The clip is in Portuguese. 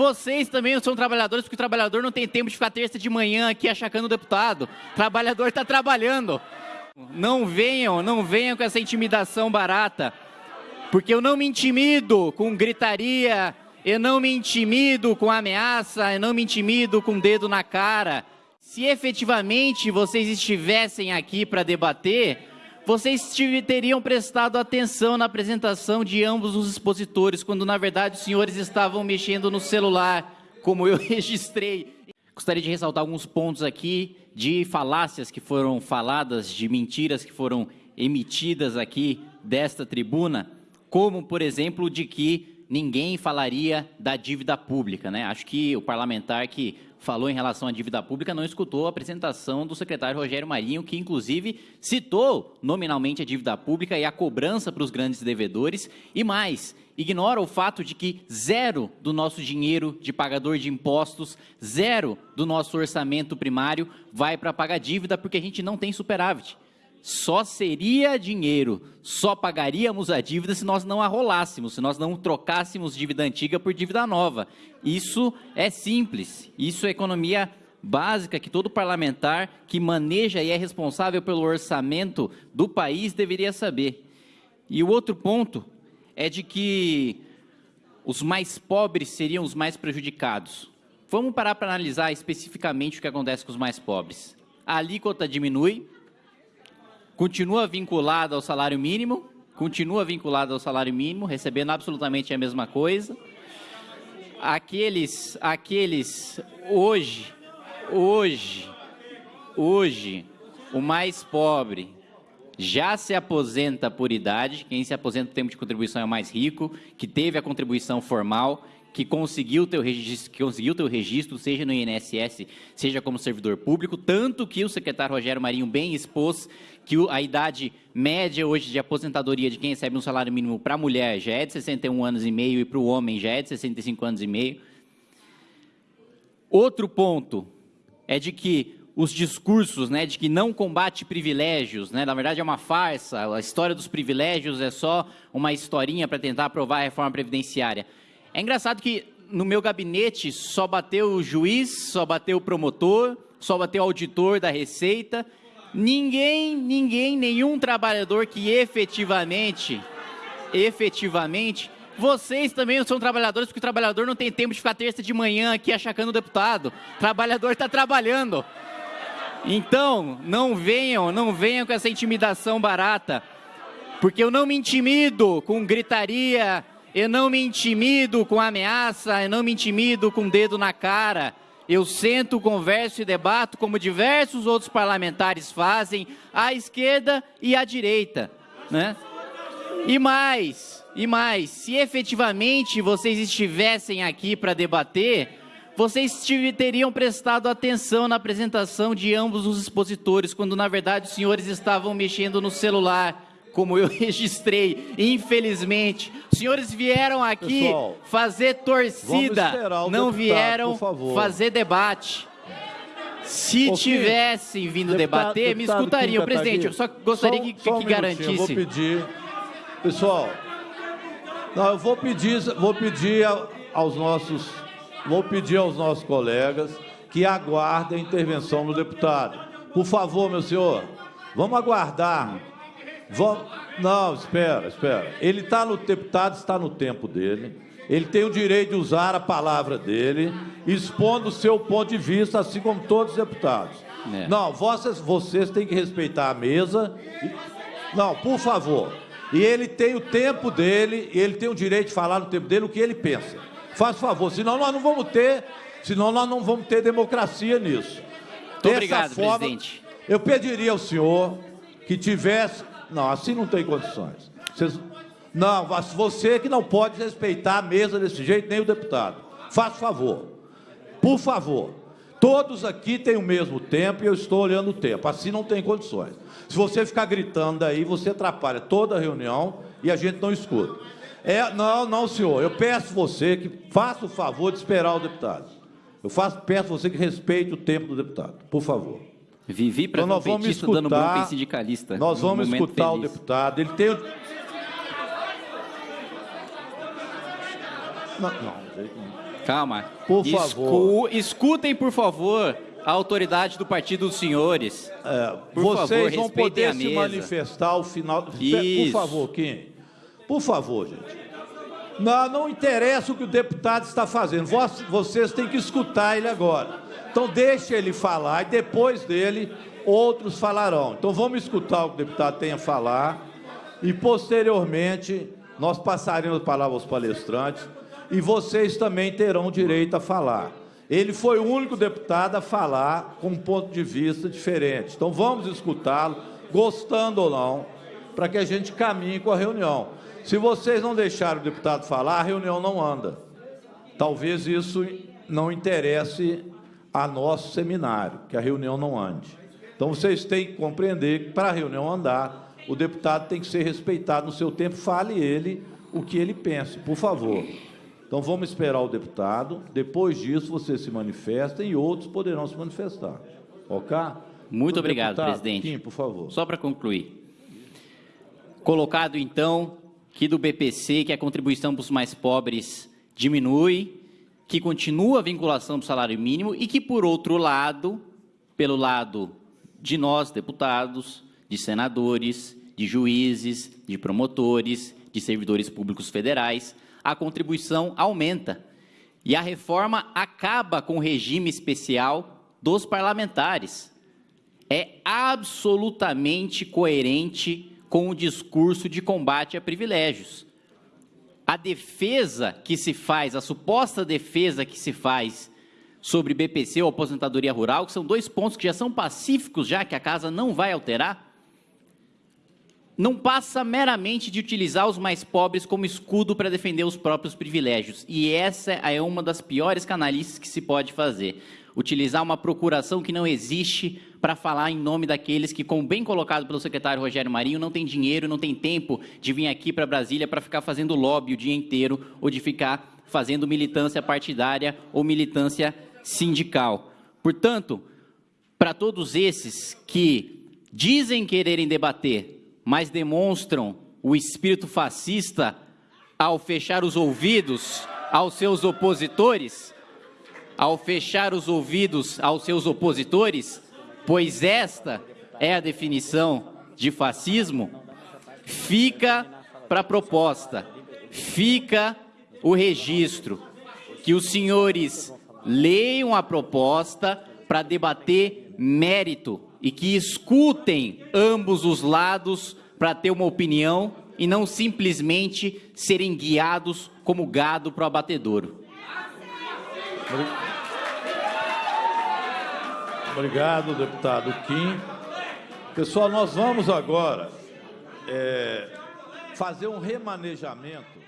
Vocês também não são trabalhadores, porque o trabalhador não tem tempo de ficar terça de manhã aqui achacando o deputado. O trabalhador está trabalhando. Não venham, não venham com essa intimidação barata. Porque eu não me intimido com gritaria, eu não me intimido com ameaça, eu não me intimido com dedo na cara. Se efetivamente vocês estivessem aqui para debater, vocês teriam prestado atenção na apresentação de ambos os expositores, quando na verdade os senhores estavam mexendo no celular, como eu registrei. Gostaria de ressaltar alguns pontos aqui de falácias que foram faladas, de mentiras que foram emitidas aqui desta tribuna, como, por exemplo, de que ninguém falaria da dívida pública. Né? Acho que o parlamentar que falou em relação à dívida pública não escutou a apresentação do secretário Rogério Marinho, que inclusive citou nominalmente a dívida pública e a cobrança para os grandes devedores, e mais, ignora o fato de que zero do nosso dinheiro de pagador de impostos, zero do nosso orçamento primário vai para pagar dívida porque a gente não tem superávit só seria dinheiro, só pagaríamos a dívida se nós não arrolássemos, se nós não trocássemos dívida antiga por dívida nova. Isso é simples, isso é economia básica que todo parlamentar que maneja e é responsável pelo orçamento do país deveria saber. E o outro ponto é de que os mais pobres seriam os mais prejudicados. Vamos parar para analisar especificamente o que acontece com os mais pobres. A alíquota diminui, continua vinculado ao salário mínimo, continua vinculado ao salário mínimo, recebendo absolutamente a mesma coisa. Aqueles, aqueles hoje, hoje, hoje, o mais pobre já se aposenta por idade, quem se aposenta por tempo de contribuição é o mais rico, que teve a contribuição formal, que conseguiu teu registro, que conseguiu teu registro, seja no INSS, seja como servidor público, tanto que o secretário Rogério Marinho bem expôs que a idade média hoje de aposentadoria de quem recebe um salário mínimo para a mulher já é de 61 anos e meio e para o homem já é de 65 anos e meio. Outro ponto é de que os discursos, né, de que não combate privilégios, né, na verdade é uma farsa, a história dos privilégios é só uma historinha para tentar aprovar a reforma previdenciária. É engraçado que no meu gabinete só bateu o juiz, só bateu o promotor, só bateu o auditor da Receita. Ninguém, ninguém, nenhum trabalhador que efetivamente, efetivamente, vocês também são trabalhadores, porque o trabalhador não tem tempo de ficar terça de manhã aqui achacando o deputado. O trabalhador está trabalhando. Então, não venham, não venham com essa intimidação barata, porque eu não me intimido com gritaria, eu não me intimido com ameaça, eu não me intimido com dedo na cara. Eu sento, converso e debato como diversos outros parlamentares fazem, à esquerda e à direita, né? E mais, e mais, se efetivamente vocês estivessem aqui para debater, vocês teriam prestado atenção na apresentação de ambos os expositores, quando na verdade os senhores estavam mexendo no celular como eu registrei, infelizmente. Os senhores vieram aqui Pessoal, fazer torcida, não deputado, vieram fazer debate. Se tivessem vindo deputado, debater, deputado me escutariam. Presidente, eu só gostaria só, que, só um que garantisse. Eu vou pedir, pessoal, não, eu vou pedir, vou pedir aos nossos, vou pedir aos nossos colegas que aguardem a intervenção do deputado. Por favor, meu senhor, vamos aguardar não, espera, espera. Ele está no deputado, está no tempo dele. Ele tem o direito de usar a palavra dele, expondo o seu ponto de vista, assim como todos os deputados. É. Não, vocês, vocês têm que respeitar a mesa. Não, por favor. E ele tem o tempo dele, ele tem o direito de falar no tempo dele o que ele pensa. Faz favor, senão nós não vamos ter, senão nós não vamos ter democracia nisso. Muito obrigado, forma, presidente. Eu pediria ao senhor que tivesse não, assim não tem condições. Vocês... Não, você que não pode respeitar a mesa desse jeito, nem o deputado. Faça favor. Por favor. Todos aqui têm o mesmo tempo e eu estou olhando o tempo. Assim não tem condições. Se você ficar gritando aí, você atrapalha toda a reunião e a gente não escuta. É, não, não, senhor. Eu peço você que faça o favor de esperar o deputado. Eu faço, peço você que respeite o tempo do deputado. Por favor. Vivi para então, vamos escutar, dando bronca em sindicalista. Nós vamos escutar feliz. o deputado. Ele tem. Não, não, Calma. Por favor. Escutem, por favor, a autoridade do partido dos senhores. É, Por vocês favor, vão poder se manifestar ao final. Por Isso. favor, Kim. Por favor, gente. Não, não interessa o que o deputado está fazendo. Vocês têm que escutar ele agora. Então deixe ele falar e depois dele outros falarão. Então vamos escutar o que o deputado tem a falar e posteriormente nós passaremos a palavra aos palestrantes e vocês também terão direito a falar. Ele foi o único deputado a falar com um ponto de vista diferente. Então vamos escutá-lo, gostando ou não, para que a gente caminhe com a reunião. Se vocês não deixarem o deputado falar, a reunião não anda. Talvez isso não interesse a nosso seminário, que a reunião não ande. Então vocês têm que compreender que para a reunião andar, o deputado tem que ser respeitado no seu tempo, fale ele o que ele pensa, por favor. Então vamos esperar o deputado, depois disso vocês se manifestem e outros poderão se manifestar. Ok? Muito O obrigado, deputado presidente. Kim, por favor. Só para concluir. Colocado, então, que do BPC, que a contribuição para os mais pobres diminui, que continua a vinculação do salário mínimo e que, por outro lado, pelo lado de nós, deputados, de senadores, de juízes, de promotores, de servidores públicos federais, a contribuição aumenta. E a reforma acaba com o regime especial dos parlamentares é absolutamente coerente com o discurso de combate a privilégios. A defesa que se faz, a suposta defesa que se faz sobre BPC ou aposentadoria rural, que são dois pontos que já são pacíficos, já que a casa não vai alterar, não passa meramente de utilizar os mais pobres como escudo para defender os próprios privilégios. E essa é uma das piores canalices que se pode fazer. Utilizar uma procuração que não existe para falar em nome daqueles que, como bem colocado pelo secretário Rogério Marinho, não tem dinheiro, não tem tempo de vir aqui para Brasília para ficar fazendo lobby o dia inteiro ou de ficar fazendo militância partidária ou militância sindical. Portanto, para todos esses que dizem quererem debater, mas demonstram o espírito fascista ao fechar os ouvidos aos seus opositores, ao fechar os ouvidos aos seus opositores, pois esta é a definição de fascismo, fica para a proposta, fica o registro, que os senhores leiam a proposta para debater mérito e que escutem ambos os lados para ter uma opinião e não simplesmente serem guiados como gado para o abatedouro. Obrigado, deputado Kim. Pessoal, nós vamos agora é, fazer um remanejamento